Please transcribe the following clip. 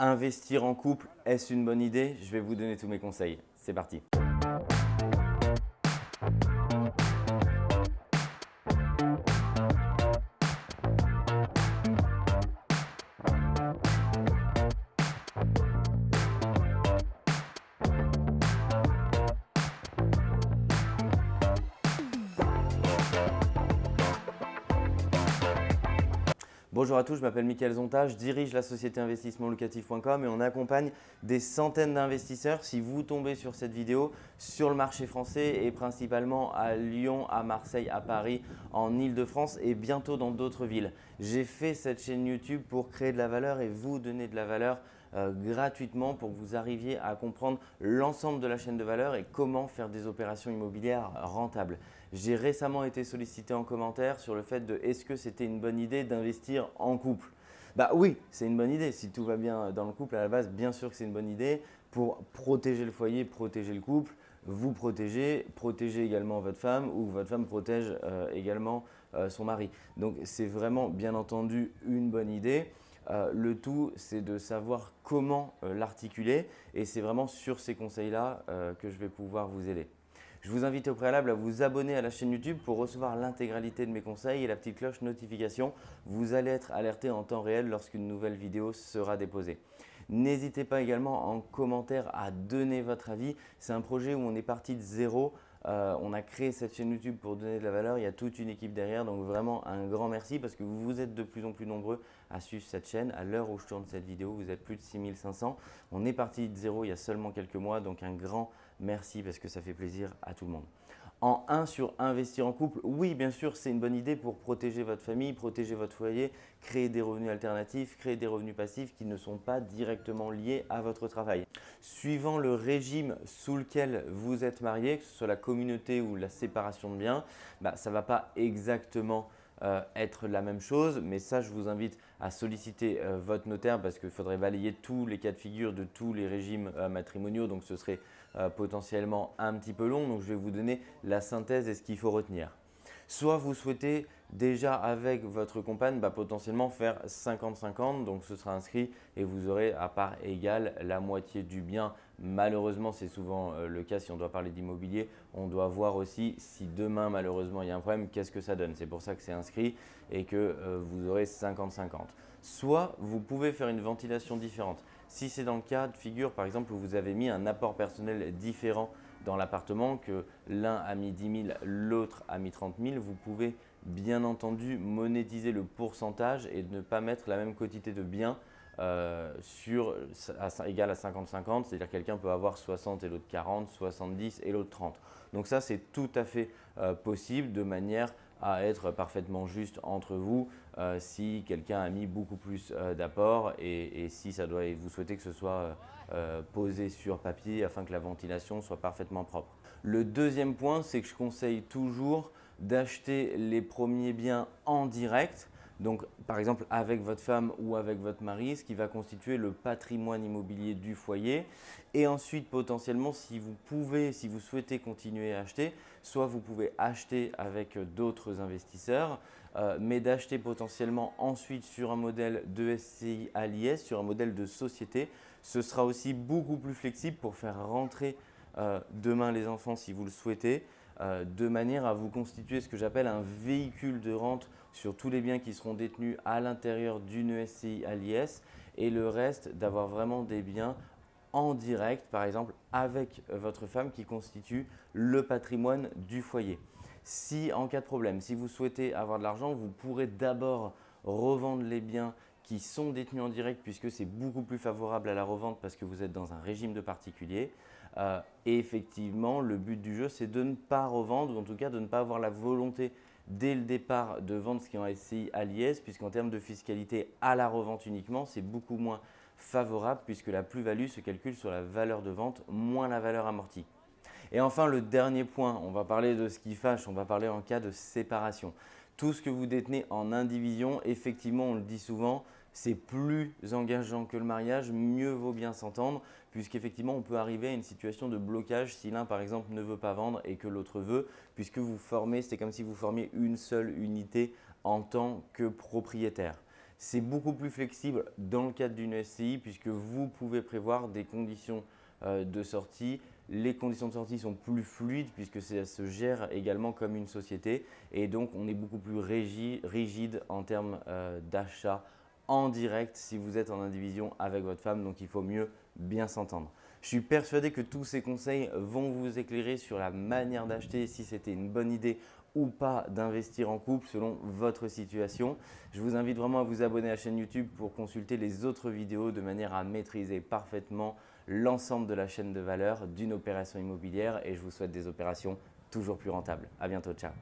Investir en couple, est-ce une bonne idée? Je vais vous donner tous mes conseils. C'est parti Bonjour à tous, je m'appelle Mickaël Zonta, je dirige la société investissementlocatif.com et on accompagne des centaines d'investisseurs si vous tombez sur cette vidéo sur le marché français et principalement à Lyon, à Marseille, à Paris, en Ile-de-France et bientôt dans d'autres villes. J'ai fait cette chaîne YouTube pour créer de la valeur et vous donner de la valeur euh, gratuitement pour que vous arriviez à comprendre l'ensemble de la chaîne de valeur et comment faire des opérations immobilières rentables. J'ai récemment été sollicité en commentaire sur le fait de est-ce que c'était une bonne idée d'investir en couple? Bah oui, c'est une bonne idée. Si tout va bien dans le couple, à la base, bien sûr que c'est une bonne idée pour protéger le foyer, protéger le couple, vous protéger, protéger également votre femme ou votre femme protège euh, également euh, son mari. Donc, c'est vraiment bien entendu une bonne idée. Euh, le tout, c'est de savoir comment l'articuler et c'est vraiment sur ces conseils-là que je vais pouvoir vous aider. Je vous invite au préalable à vous abonner à la chaîne YouTube pour recevoir l'intégralité de mes conseils et la petite cloche notification. Vous allez être alerté en temps réel lorsqu'une nouvelle vidéo sera déposée. N'hésitez pas également en commentaire à donner votre avis. C'est un projet où on est parti de zéro. Euh, on a créé cette chaîne YouTube pour donner de la valeur. Il y a toute une équipe derrière. Donc vraiment un grand merci parce que vous êtes de plus en plus nombreux à suivre cette chaîne. À l'heure où je tourne cette vidéo, vous êtes plus de 6500. On est parti de zéro il y a seulement quelques mois. Donc un grand merci parce que ça fait plaisir à tout le monde. En 1 sur investir en couple, oui bien sûr c'est une bonne idée pour protéger votre famille, protéger votre foyer, créer des revenus alternatifs, créer des revenus passifs qui ne sont pas directement liés à votre travail. Suivant le régime sous lequel vous êtes marié, que ce soit la communauté ou la séparation de biens, bah, ça ne va pas exactement euh, être la même chose. Mais ça, je vous invite à solliciter euh, votre notaire parce qu'il faudrait balayer tous les cas de figure de tous les régimes euh, matrimoniaux. Donc, ce serait potentiellement un petit peu long. Donc, je vais vous donner la synthèse et ce qu'il faut retenir. Soit vous souhaitez déjà avec votre compagne bah, potentiellement faire 50-50, donc ce sera inscrit et vous aurez à part égale la moitié du bien. Malheureusement, c'est souvent euh, le cas si on doit parler d'immobilier. On doit voir aussi si demain malheureusement il y a un problème, qu'est-ce que ça donne. C'est pour ça que c'est inscrit et que euh, vous aurez 50-50. Soit vous pouvez faire une ventilation différente. Si c'est dans le cas de figure par exemple où vous avez mis un apport personnel différent dans l'appartement, que l'un a mis 10 000, l'autre a mis 30 000, vous pouvez bien entendu monétiser le pourcentage et ne pas mettre la même quantité de biens euh, sur, à, à 50-50, c'est-à-dire quelqu'un peut avoir 60 et l'autre 40, 70 et l'autre 30. Donc ça, c'est tout à fait euh, possible de manière à être parfaitement juste entre vous euh, si quelqu'un a mis beaucoup plus d'apport et, et, si ça doit, et vous souhaitez que ce soit posé sur papier afin que la ventilation soit parfaitement propre. Le deuxième point, c'est que je conseille toujours d'acheter les premiers biens en direct donc, par exemple, avec votre femme ou avec votre mari, ce qui va constituer le patrimoine immobilier du foyer. Et ensuite, potentiellement, si vous pouvez, si vous souhaitez continuer à acheter, soit vous pouvez acheter avec d'autres investisseurs, euh, mais d'acheter potentiellement ensuite sur un modèle de SCI à l'IS, sur un modèle de société. Ce sera aussi beaucoup plus flexible pour faire rentrer euh, demain les enfants si vous le souhaitez. Euh, de manière à vous constituer ce que j'appelle un véhicule de rente sur tous les biens qui seront détenus à l'intérieur d'une SCI à l'IS et le reste d'avoir vraiment des biens en direct, par exemple avec votre femme qui constitue le patrimoine du foyer. Si en cas de problème, si vous souhaitez avoir de l'argent, vous pourrez d'abord revendre les biens qui sont détenus en direct puisque c'est beaucoup plus favorable à la revente parce que vous êtes dans un régime de particulier. Euh, et effectivement, le but du jeu, c'est de ne pas revendre ou en tout cas de ne pas avoir la volonté dès le départ de vendre ce qui est en SCI à l'IS puisqu'en termes de fiscalité à la revente uniquement, c'est beaucoup moins favorable puisque la plus-value se calcule sur la valeur de vente moins la valeur amortie. Et enfin, le dernier point, on va parler de ce qui fâche, on va parler en cas de séparation. Tout ce que vous détenez en indivision, effectivement, on le dit souvent, c'est plus engageant que le mariage, mieux vaut bien s'entendre puisqu'effectivement on peut arriver à une situation de blocage si l'un par exemple ne veut pas vendre et que l'autre veut puisque vous formez, c'est comme si vous formiez une seule unité en tant que propriétaire. C'est beaucoup plus flexible dans le cadre d'une SCI puisque vous pouvez prévoir des conditions euh, de sortie. Les conditions de sortie sont plus fluides puisque ça se gère également comme une société et donc on est beaucoup plus rigide en termes euh, d'achat en direct si vous êtes en indivision avec votre femme, donc il faut mieux bien s'entendre. Je suis persuadé que tous ces conseils vont vous éclairer sur la manière d'acheter, si c'était une bonne idée ou pas d'investir en couple selon votre situation. Je vous invite vraiment à vous abonner à la chaîne YouTube pour consulter les autres vidéos de manière à maîtriser parfaitement l'ensemble de la chaîne de valeur d'une opération immobilière et je vous souhaite des opérations toujours plus rentables. À bientôt, ciao